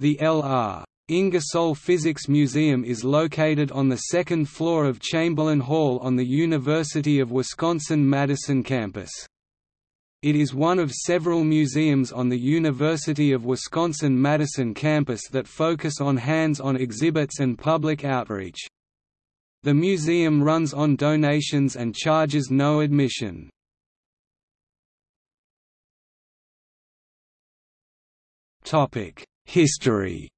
The L.R. Ingersoll Physics Museum is located on the second floor of Chamberlain Hall on the University of Wisconsin-Madison campus. It is one of several museums on the University of Wisconsin-Madison campus that focus on hands-on exhibits and public outreach. The museum runs on donations and charges no admission. History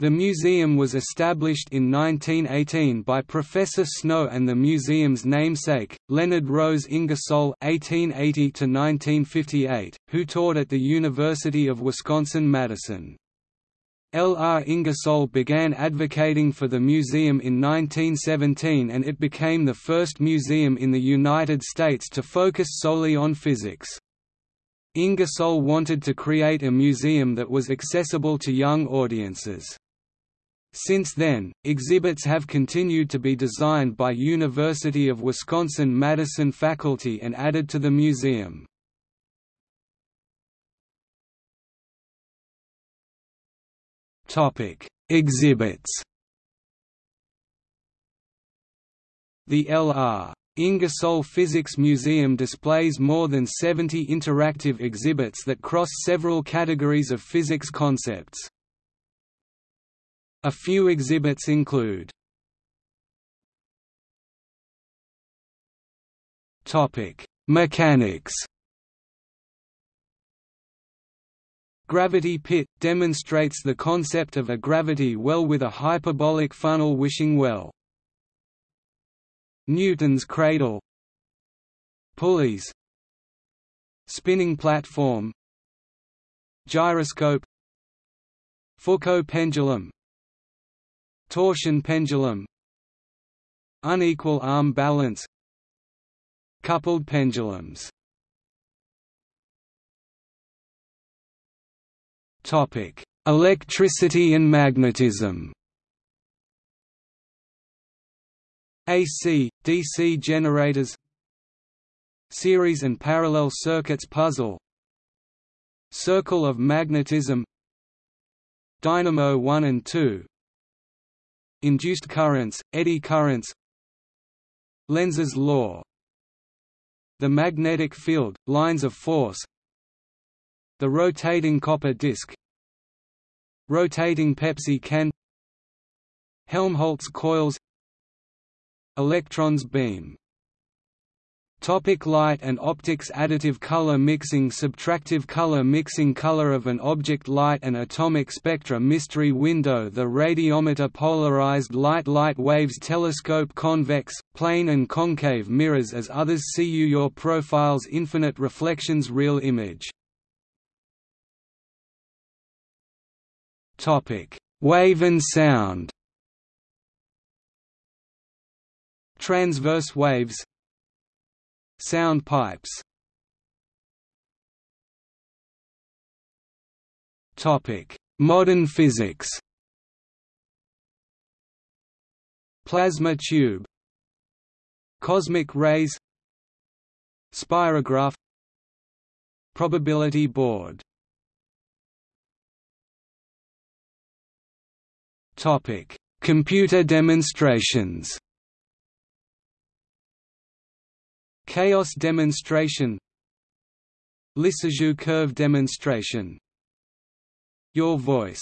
The museum was established in 1918 by Professor Snow and the museum's namesake, Leonard Rose Ingersoll (1880–1958), who taught at the University of Wisconsin-Madison. L. R. Ingersoll began advocating for the museum in 1917 and it became the first museum in the United States to focus solely on physics. Ingersoll wanted to create a museum that was accessible to young audiences. Since then, exhibits have continued to be designed by University of Wisconsin-Madison faculty and added to the museum. Exhibits The L.R. Ingersoll Physics Museum displays more than 70 interactive exhibits that cross several categories of physics concepts. A few exhibits include Mechanics Gravity Pit – demonstrates the concept of a gravity well with a hyperbolic funnel wishing well. Newton's cradle. Pulleys. Spinning platform. Gyroscope. Foucault pendulum. Torsion pendulum. Unequal arm balance. Coupled pendulums. Electricity and magnetism. AC, DC generators Series and parallel circuits puzzle Circle of magnetism Dynamo 1 and 2 Induced currents, eddy currents Lenz's law The magnetic field, lines of force the rotating copper disc Rotating Pepsi can Helmholtz coils Electrons beam Topic light and optics Additive color mixing Subtractive color mixing Color of an object Light and atomic spectra Mystery window The radiometer Polarized light Light waves Telescope Convex, plane and concave mirrors As others see you Your profiles Infinite reflections Real image Wave and sound. Transverse waves. Sound pipes. Topic: Modern physics. Plasma tube. Cosmic rays. Spirograph. Probability board Topic: Computer demonstrations. Chaos demonstration Lissajous curve demonstration. Your voice